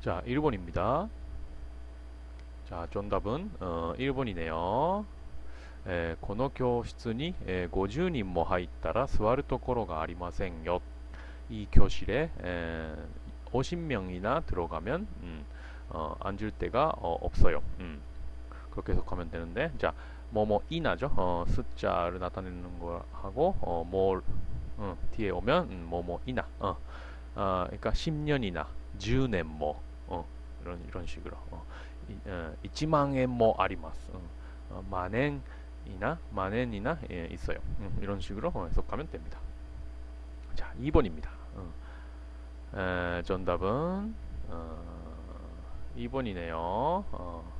자, 1번입니다. 자, 정답은 어, 1번이네요. えーこの教室に、えー50人も入ったら座るところがありませんよ。이 교실에 에, 50명이나 들어가면 음, 어, 앉을 데가 어, 없어요. 음, 그렇게 해석하면 되는데 자, 뭐뭐 이나죠. 어, 숫자를 나타내는 거 하고 어, 뭘 어, 뒤에 오면 음, 뭐뭐 이나. 어, 아, 그러니까 10년이나 10년 뭐 어, 이런 이런 식으로 어, 이, 어, 1만엔 뭐 아리마스. 어, 어, 만엔이나 만엔이나 예, 있어요. 음, 이런 식으로 어, 해석하면 됩니다. 자, 2번입니다. 어. 에, 정답은 어, 2번이네요. 어,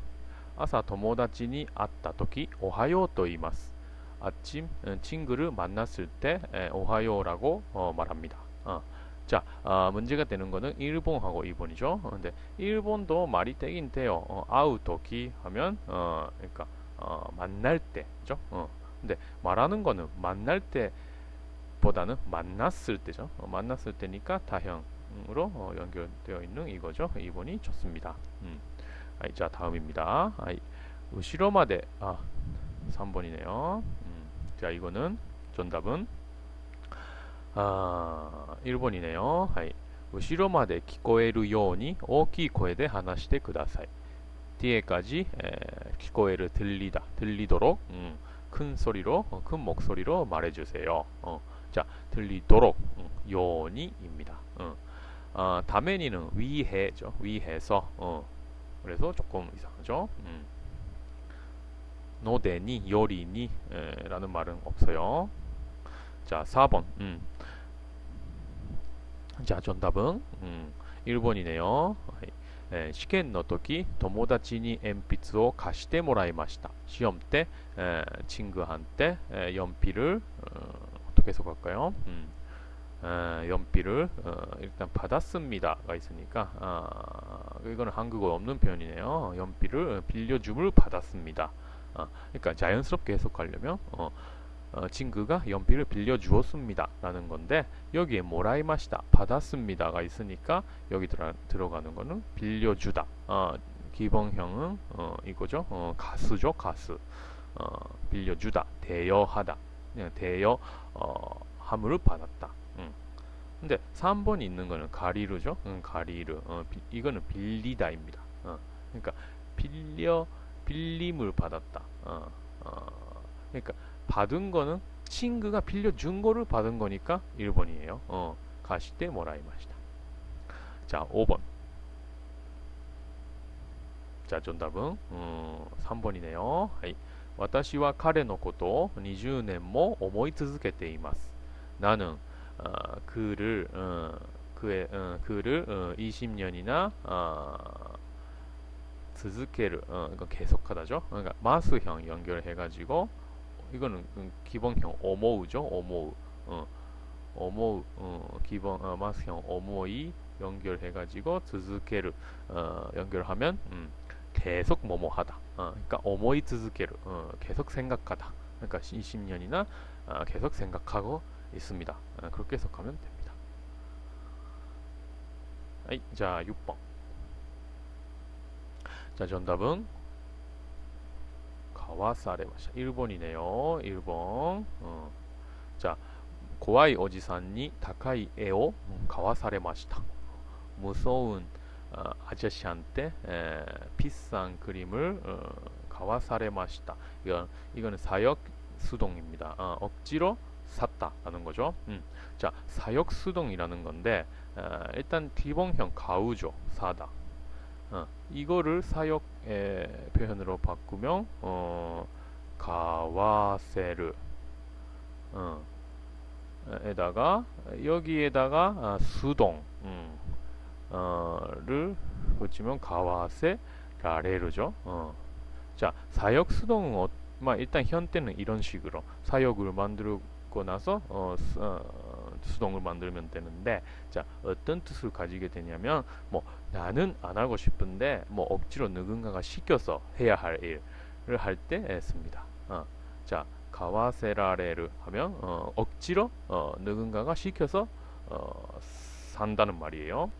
아사 友達に会った時 오하요 と言います. 아침 어, 친구를 만났을 때 에, 오하요라고 어, 말합니다. 어. 자 어, 문제가 되는 거는 일본하고 일본이죠. 어, 근데 일본도 말이 되긴 돼요. 어, 아우토키 하면 어, 그러니까 어, 만날 때죠. 어. 근데 말하는 거는 만날 때 보다는 만났을 때죠. 어, 만났을 때니까 다형으로 어, 연결되어 있는 이거죠. 2번이 좋습니다. 음. 아이, 자 다음입니다. 아이, 으시로 마데. 아 3번이네요. 아, 음. 자 이거는 정답은? 아, 1번이네요. 하이. 後ろまで聞こえるように大きい声で話してください. 뒤에까지 에, 聞こえる 들리다 들리도록 음, 큰 소리로 어, 큰 목소리로 말해주세요. 어, 자 들리도록 음, 요니입니다. 어, 아, 다메니는 위해죠 위해서 어, 그래서 조금 이상하죠. 음. 노데니 요리니 에, 라는 말은 없어요. 자 4번 음. 자 정답은 음, 1번이네요. えー試験の時友達に鉛筆を貸してもらいました 시험 때 에, 친구한테 에, 연필을 어, 어떻게 해석할까요? 음, 에, 연필을 어, 일단 받았습니다가 있으니까 아, 이거는 한국어 없는 표현이네요. 연필을 빌려줌을 받았습니다. 아, 그러니까 자연스럽게 해석하려면 어, 어, 친구가 연필을 빌려주었습니다 라는 건데 여기에 모라이마시다 받았습니다가 있으니까 여기 들어, 들어가는 거는 빌려주다. 어, 기본형은 어, 이거죠? 어, 가수죠 가수. 어, 빌려주다 대여하다. 그냥 대여 어, 받았다. 음. 근데 3번이 있는 거는 가리르죠? 음, 가리르 어, 비, 이거는 빌리다입니다. 어, 그러니까 빌려 빌림을 받았다. 어, 어, 그러니까 받은 거는 친구가 빌려준 거를 받은 거니까 1번이에요. 어, 가시때 모라이마시다. 자, 5번. 자, 정답은 음, 3번이네요. 하이. 私は彼のことを20年も思い続けています. 나는 어, 그를 어, 그의 어, 그를 어, 20년이나 어, 続ける 어, 이거 계속하다죠. 그러니까 마스형 연결해가지고 이거는 기본형 오모우죠. 오모우. 어, 오모우 어, 기본 어, 마스형 오모이 연결해가지고 즈즈케르 어, 연결하면 음, 계속 뭐뭐하다. 어, 그러니까 오모이 즈즈케르 어, 계속 생각하다. 그러니까 20년이나 어, 계속 생각하고 있습니다. 어, 그렇게 해석하면 됩니다. 아이, 자 6번. 자 정답은 はされました 1번이네요 1번 어. 자 고아이 오지산に 高い絵を 가와사레마시다 무서운 어, 아저씨한테 에, 비싼 그림을 어, 가와사레마시다 이건, 이거는 사역 수동입니다 어, 억지로 샀다라는 거죠 음. 자 사역 수동이라는 건데 어, 일단 기본형 가우죠 사다 어, 이거를 사역의 표현으로 바꾸면 어, 가와세르 어, 에다가 여기에다가 아, 수동 음, 어,를 붙이면 가와세 라레르죠. 어. 자 사역 수동은 어, 마, 일단 현대는 이런 식으로 사역을 만들고 나서 어, 수, 어, 수동을 만들면 되는데 자 어떤 뜻을 가지게 되냐면 뭐 나는 안 하고 싶은데 뭐 억지로 누군가가 시켜서 해야 할 일을 할 때 씁니다. 어, 자 가와세라레를 하면 어, 억지로 어, 누군가가 시켜서 어, 산다는 말이에요.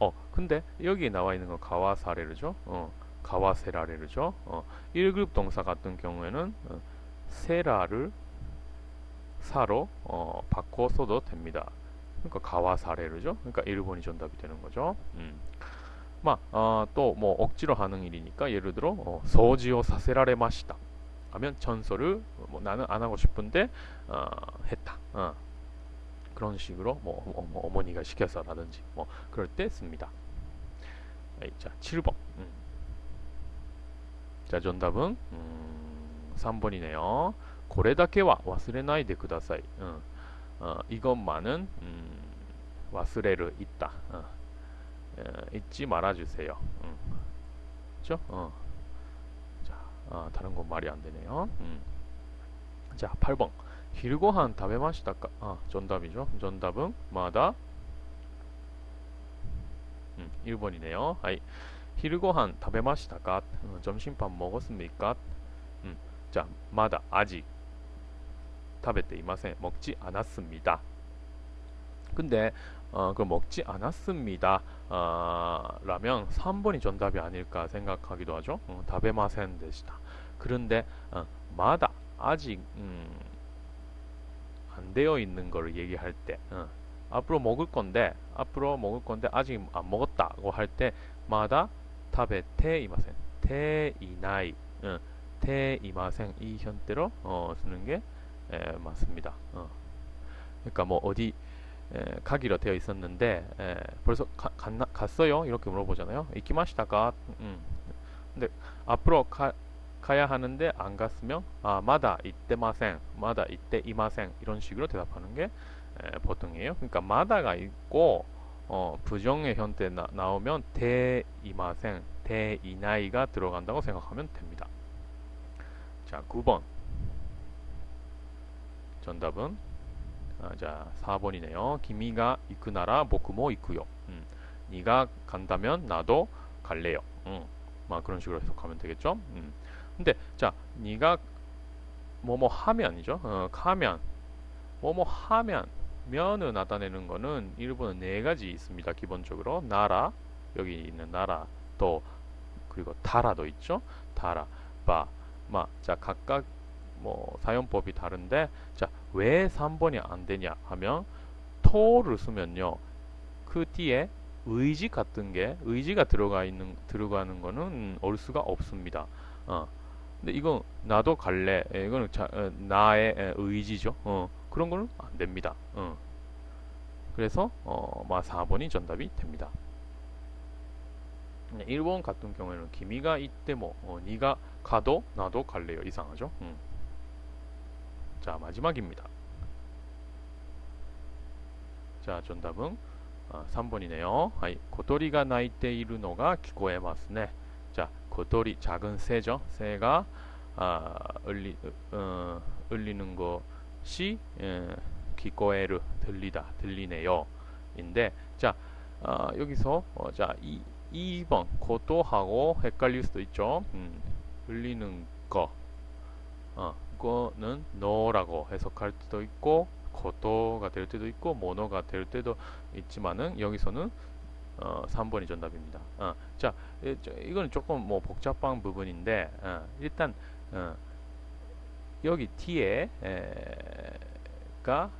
어, 근데 여기에 나와 있는 건 가와사레르죠. 어, 가와세라레르죠. 어, 1그룹 동사 같은 경우에는 어, 세라를 사로 어, 바꿔 써도 됩니다. 그러니까 가와사레르죠. 그러니까 일본이 정답이 되는 거죠. 음. 마, 어, 또뭐 억지로 하는 일이니까 예를 들어 어, 소지오 사세라레마시다 하면 전설을 뭐 나는 안 하고 싶은데 어, 했다. 어. 그런 식으로 뭐, 어, 뭐 어머 니가 시켜서라든지 뭐 그럴 때 씁니다. 자, 7번. 음. 자, 정답은 음, 3번이네요. 쿠다사이. 어, 어, 음. 어, 어, 잊지 말아주세요. 음. 그죠? 어. 자, 어, 다른 건 말이 안 되네요. 음. 자, 8번. 힐고한 다베마시다까? 아, 정답이죠. 정답은 마다 음, 1번이네요. 하이. 힐고한 다베마시다까? 어, 점심밥 먹었습니까? 음, 자, 마다 아직 食べていません. 먹지 않았습니다. 근데 어, 그 먹지 않았습니다. 어, 라면 3번이 정답이 아닐까 생각하기도 하죠. 어, 다베마센 되시다. 그런데 어, 마다 아직 음, 안 되어 있는 거를 얘기할 때 어, 앞으로 먹을 건데 앞으로 먹을 건데 아직 안 먹었다고 할 때 마다 타베테 이마센 테이나이 어, 테이마센 이 현대로 어, 쓰는 게 에, 맞습니다. 어. 그러니까 뭐 어디 에, 가기로 되어 있었는데 에, 벌써 가, 갔나, 갔어요? 이렇게 물어보잖아요. 이키마시다가 음. 근데 앞으로 가, 가야 하는데 안 갔으면 아 마다 이때 마생 마다 이때 이마생 이런 식으로 대답하는 게 에, 보통이에요. 그러니까 마다가 있고 어, 부정의 현대 나, 나오면 대이마생 대이나이가 들어간다고 생각하면 됩니다. 자 9번 정답은 아, 자 4번이네요. 기미가 이쿠나라 보쿠모 이쿠요. 음, 네가 간다면 나도 갈래요. 음, 막 그런 식으로 해석하면 되겠죠. 음. 근데 자 네가 뭐뭐 하면이죠. 어, 하면 뭐뭐 하면 면을 나타내는 거는 일본은 네 가지 있습니다. 기본적으로 나라 여기 있는 나라 또 그리고 다라도 있죠. 다라 바 마. 자 각각 뭐 사용법이 다른데 자 왜 3번이 안 되냐 하면 토를 쓰면요 그 뒤에 의지 같은 게 의지가 들어가 있는 들어가는 거는 올 수가 없습니다. 어. 근데 이건 나도 갈래. 예, 이거는 자, 어, 나의 의지죠. 어. 그런 거는 안 됩니다. 어. 그래서 어, 마 4번이 정답이 됩니다. 1번 같은 경우에는 기미가 이때 뭐 어, 네가 가도 나도 갈래요. 이상하죠. 음. 자 마지막입니다. 자 정답은 아, 3번이네요. はい、小鳥がいるのが聞こえますね. 자 고토리 작은 새죠. 새가 아, 울리, 어, 울리는 것이 예, 기고에르 들리다 들리네요. 인데 자 아, 여기서 어, 자 이, 2번 고토하고 헷갈릴 수도 있죠. 음, 울리는 거 어, 이 거는 너라고 해석할 때도 있고 고토가 될 때도 있고 모노가 될 때도 있지만은 여기서는 어, 3번이 정답입니다. 어, 자, 이거는 조금 뭐 복잡한 부분인데 어, 일단 어, 여기 뒤에 가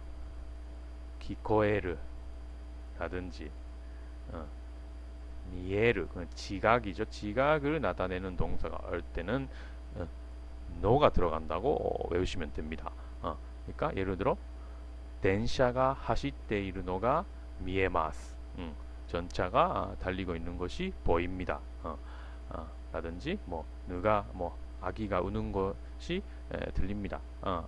기코에르 라든지 어, 미에르 그 지각이죠. 지각을 나타내는 동사가 올 때는 어, 노가 들어간다고 외우시면 됩니다. 어, 그러니까 예를 들어 덴샤가 하시때 이르노가 미에마스 음, 전차가 달리고 있는 것이 보입니다. 어, 어, 라든지 뭐 누가 뭐 아기가 우는 것이 에, 들립니다. 어,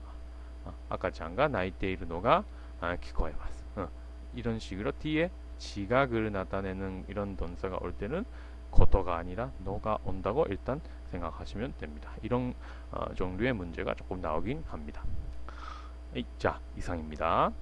어, 아까장가 나이테 이르노가 아, 기코에마스 어, 이런 식으로 뒤에 지각을 나타내는 이런 동사가 올 때는 고토가 아니라 노가 온다고 일단 생각하시면 됩니다. 이런 어, 종류의 문제가 조금 나오긴 합니다. 자, 이상입니다.